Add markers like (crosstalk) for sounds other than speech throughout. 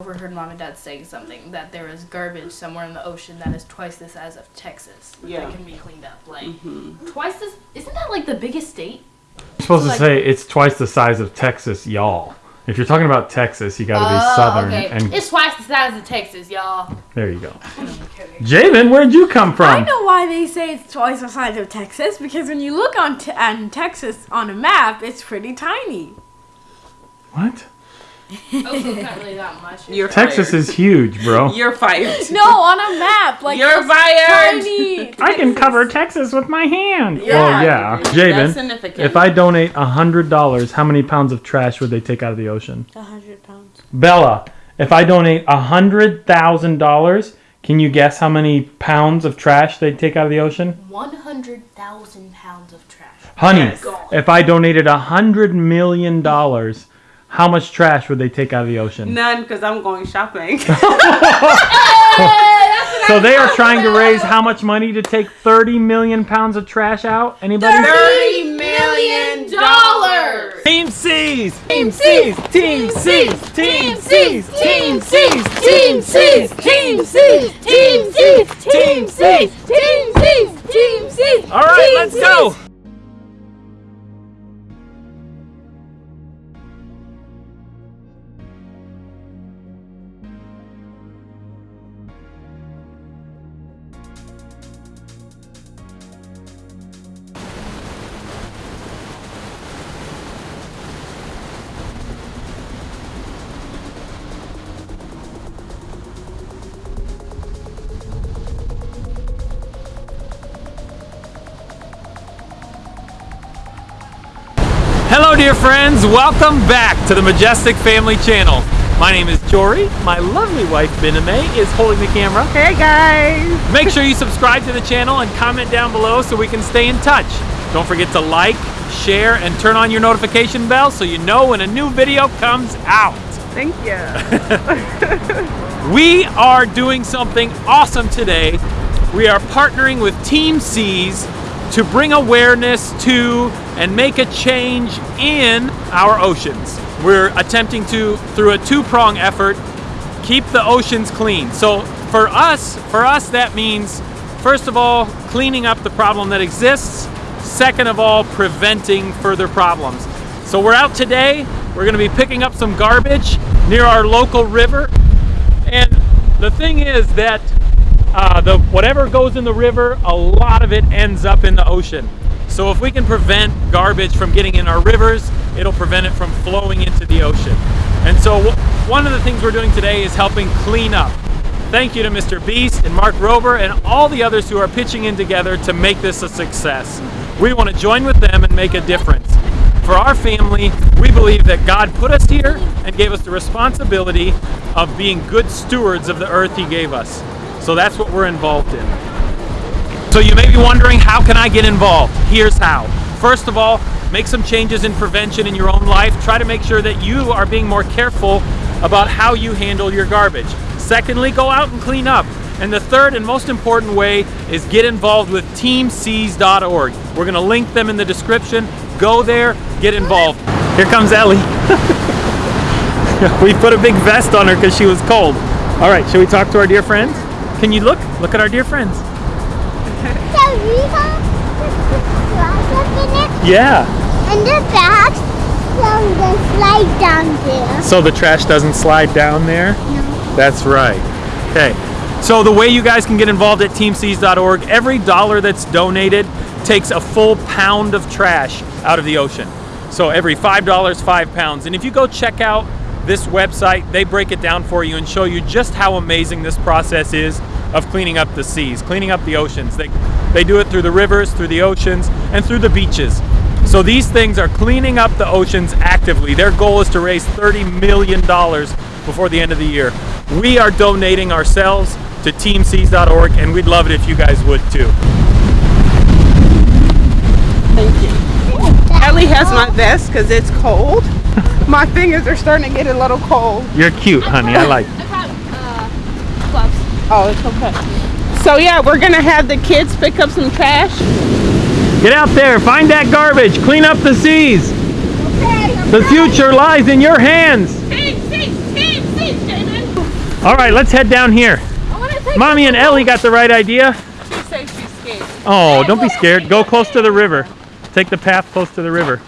overheard mom and dad saying something that there is garbage somewhere in the ocean that is twice the size of Texas Yeah. that can be cleaned up. Like Mm-hmm. twice this isn't that like the biggest state? You're supposed Like- to say it's twice the size of Texas, y'all. If you're talking about Texas, you got to be Oh, southern. okay. And It's twice the size of Texas, y'all. there you go. (laughs) Javen, where'd you come from? I know why they say it's twice the size of Texas because when you look on, t- on Texas on a map, it's pretty tiny. What? Oh, not really that much. You're Texas fired. is huge, bro. (laughs) You're fired. (laughs) No, on a map, like You're fired. tiny. (laughs) I can cover Texas with my hand. Yeah. Well, yeah. That's Javen, if I donate $100, how many pounds of trash would they take out of the ocean? A hundred pounds. Bella, if I donate $100,000, can you guess how many pounds of trash they'd take out of the ocean? One hundred thousand pounds of trash. Honey, Yes. if I donated $100 million, how much trash would they take out of the ocean? None, because I'm going shopping. So they are trying to raise how much money to take 30 million pounds of trash out? Anybody? Thirty million dollars. Team Seas! Team Seas! Team Seas! Team Seas! Team Seas! Team Seas! Team Seas! Team Seas! Team Seas! Team Seas! Team Seas! All right, let's go! Hello, dear friends. Welcome back to the Majestic Family Channel. My name is Jory. My lovely wife, Bename, is holding the camera. Hey guys. Make sure you subscribe to the channel and comment down below so we can stay in touch. Don't forget to like, share, and turn on your notification bell so you know when a new video comes out. Thank you. (laughs) We are doing something awesome today. We are partnering with Team Seas to bring awareness to and make a change in our oceans. We're attempting to, through a two-prong effort, keep the oceans clean. So for us, for us that means first of all cleaning up the problem that exists, second of all preventing further problems. So we're out today, we're going to be picking up some garbage near our local river and the thing is that uh, the whatever goes in the river, a lot of it ends up in the ocean. So if we can prevent garbage from getting in our rivers, it'll prevent it from flowing into the ocean. And so one of the things we're doing today is helping clean up. Thank you to Mr. Beast and Mark Rober and all the others who are pitching in together to make this a success. We want to join with them and make a difference. For our family, we believe that God put us here and gave us the responsibility of being good stewards of the earth He gave us. So that's what we're involved in. So you may be wondering, how can I get involved? Here's how. First of all, make some changes in prevention in your own life. Try to make sure that you are being more careful about how you handle your garbage. Secondly, go out and clean up. And the third and most important way is get involved with teamseas.org. We're going to link them in the description. Go there, get involved. Here comes Ellie. (laughs) we put a big vest on her because she was cold. All right, should we talk to our dear friends? Can you look? Look at our dear friends. So we have the glass (laughs) up in it Yeah. and the from the slide down there. So the trash doesn't slide down there? That's right. Okay. So the way you guys can get involved at teamseas.org, every dollar that's donated takes a full pound of trash out of the ocean. So every $5, 5 pounds. And if you go check out this website, they break it down for you and show you just how amazing this process is of cleaning up the seas, cleaning up the oceans. They, they do it through the rivers, through the oceans, and through the beaches. So these things are cleaning up the oceans actively. Their goal is to raise $30 million before the end of the year. We are donating ourselves to teamseas.org and we'd love it if you guys would too. Thank you. Ellie has my vest because it's cold. My fingers are starting to get a little cold. You're cute, honey. I like (laughs) I've had uh, gloves. Oh, it's okay. So yeah, we're gonna have the kids pick up some trash. Get out there, find that garbage, clean up the seas. Okay, The future lies in your hands. Team Seas, Seas, All right, let's head down here. I take Mommy and Ellie got the right idea. She says she's scared. Oh, don't be scared. Go close to the river. Take the path close to the river.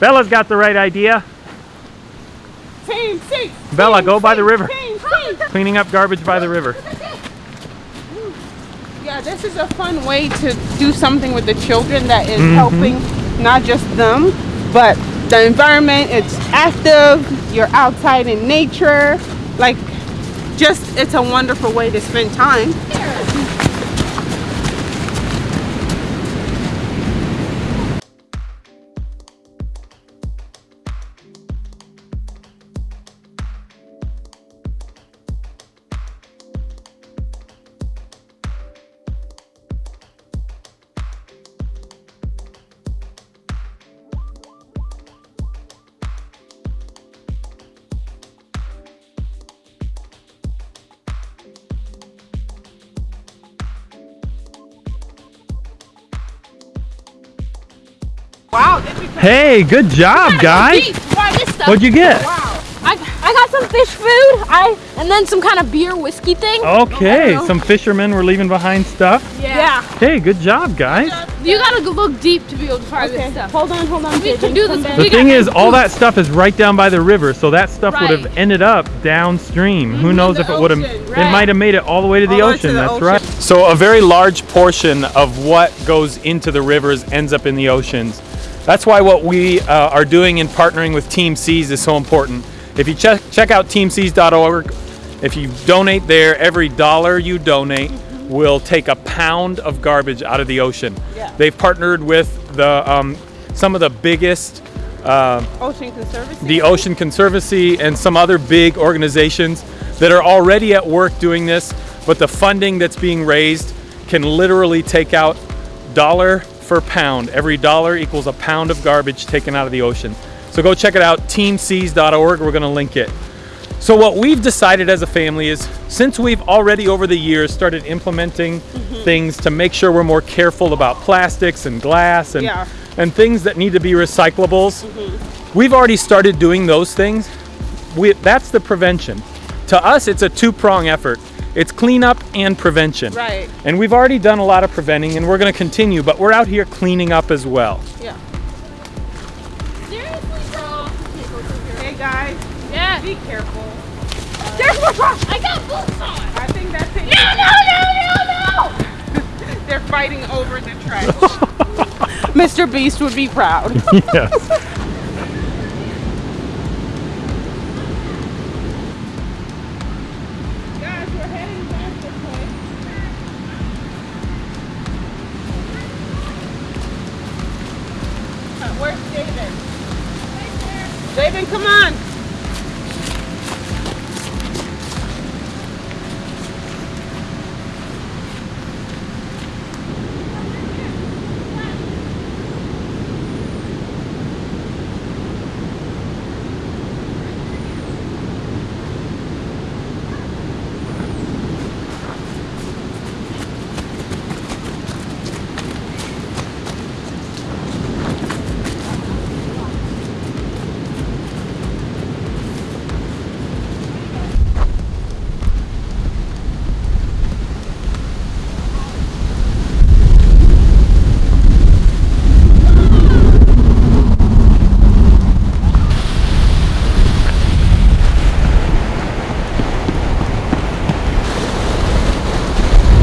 Bella's got the right idea. Team six. Bella, go by the river. Team six. Cleaning up garbage by the river. Yeah, this is a fun way to do something with the children that is Mhm. helping not just them, but the environment. It's active. You're outside in nature. Like, just it's a wonderful way to spend time. Hey, good job, guys. Try stuff. What'd you get? Wow. I, I got some fish food. I and then some kind of beer whiskey thing. Okay, oh. some fishermen were leaving behind stuff. Yeah. Hey, good job, guys. You gotta look deep to be able to find Okay, this stuff. hold on, hold on. We can do this. Come The thing is, all that stuff is right down by the river, so that stuff would have ended up downstream. Mm-hmm. Who knows the if it would have, ocean, it might have made it all the way to the All the way to ocean. the That's ocean. right. So a very large portion of what goes into the rivers ends up in the oceans. That's why what we uh, are doing in partnering with Team Seas is so important. If you check check out teamseas.org, if you donate there, every dollar you donate will take a pound of garbage out of the ocean. Yeah. They've partnered with the um, some of the biggest. Uh, Ocean Conservancy. the Ocean Conservancy and some other big organizations that are already at work doing this, but the funding that's being raised can literally take out dollar for pound. Every dollar equals a pound of garbage taken out of the ocean. So go check it out, teamseas.org. We're going to link it. So what we've decided as a family is since we've already over the years started implementing mm-hmm. things to make sure we're more careful about plastics and glass and Yeah. and things that need to be recyclables, mm-hmm. we've already started doing those things. We, that's the prevention. To us, it's a two-prong effort. It's cleanup and prevention. Right. And we've already done a lot of preventing and we're going to continue, but we're out here cleaning up as well. Yeah. Seriously, bro. Hey guys, Yeah. be careful. There's more problems. I got boots on. I think that's it. No, no, no, no, no. (laughs) They're fighting over the trash. (laughs) Mr. Beast would be proud. (laughs) yes. Come on.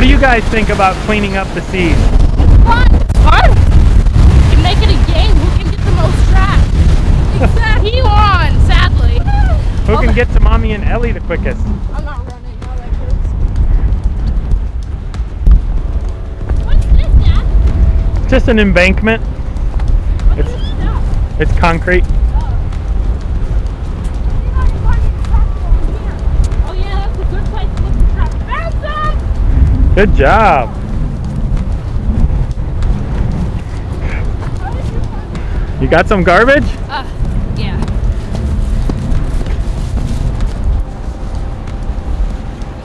What do you guys think about cleaning up the seas? Fun. Fun. You can make it a game. Who can get the most trash? Exactly. He won, sadly. Who can oh. get to Mommy and Ellie the quickest? I'm not running. No, that hurts. What's this, Dad? Just an embankment. What It's-? It's concrete. Oh yeah, that's a good place to look for trash. Found some. Good job. You got some garbage? Uh, yeah.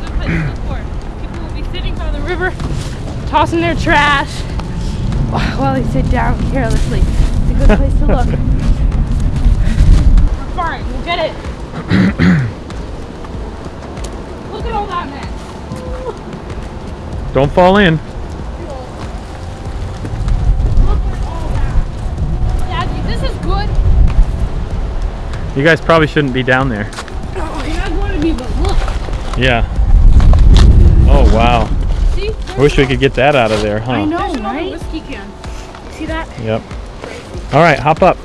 Good place to look for. People will be sitting by the river, tossing their trash while they sit down carelessly. It's a good place to look. We're fine. We'll get it. (coughs) Look at all that mess. Don't fall in. Look at all that. Daddy, this is good. You guys probably shouldn't be down there. Oh, you're not to be, but look. Yeah. Oh wow. See? I wish we could get that out of there, huh? I know, right? whiskey can. See that? Yep. All right, hop up.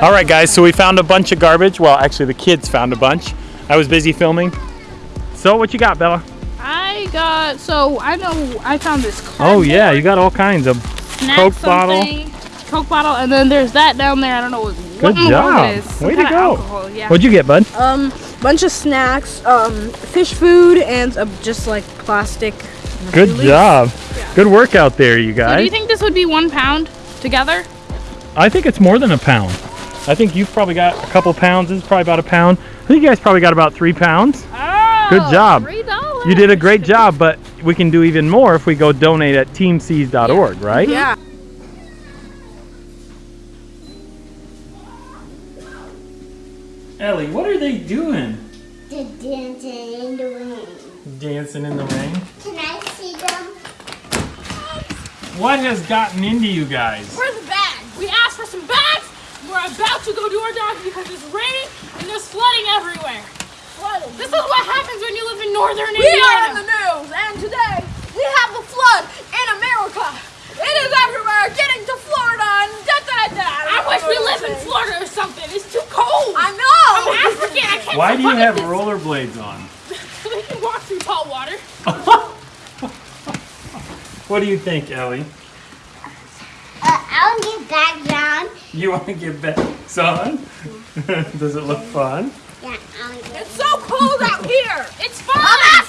All right, guys, so we found a bunch of garbage. Well, actually, the kids found a bunch. I was busy filming. So, what you got, Bella? I got, so I know I found this Oh, yeah, you got all kinds of snack Coke bottle. Coke bottle, and then there's that down there. I don't know what, what Good in the world job. it is. Way to go. Alcohol, yeah. What'd you get, bud? Um, bunch of snacks, um, fish food, and uh, just like plastic. Good Release. job. Good work out there, you So guys. do you think this would be one pound together? I think it's more than a pound. I think you've probably got a couple pounds. This is probably about a pound. I think you guys probably got about three pounds. Oh, Good job. Three dollars. You did a great job, but we can do even more if we go donate at teamseas.org, right? Yeah. Ellie, what are they doing? The dancing in the rain. Dancing in the rain. Can I see them? What has gotten into you guys? Where's the bag? We asked for some bags. We're about to go do our dog because it's raining and there's flooding everywhere. This is what happens when you live in northern We are in the news, and today we have a flood in America. It is everywhere, getting to Florida and da da da. I wish we lived in Florida or something. It's too cold. I know. I'm African. I can't Why do you have this. rollerblades on? So (laughs) we can walk through tall water. (laughs) What do you think, Ellie? Uh, I'll get back down. (laughs) You want to get back on? (laughs) Does it look fun? Yeah, It's so cold out (laughs) here. It's fine.